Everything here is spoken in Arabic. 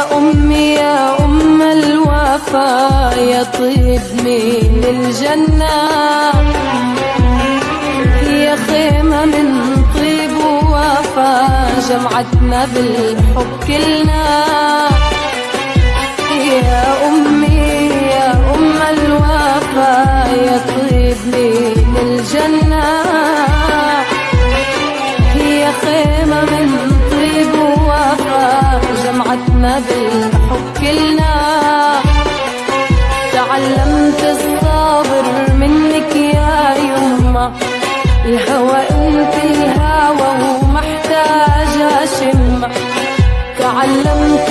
يا أمي يا أم الوفا يا طيب من الجنة؟ يا خيمة من طيب ووفا جمعتنا بالحب كلنا. يا أمي يا أم الوفا يا طيب من الجنة؟ هي خيمة من بالحب كلنا تعلمت الصابر منك يا يما. الهوى انت الهوى ومحتاجة شمة تعلمت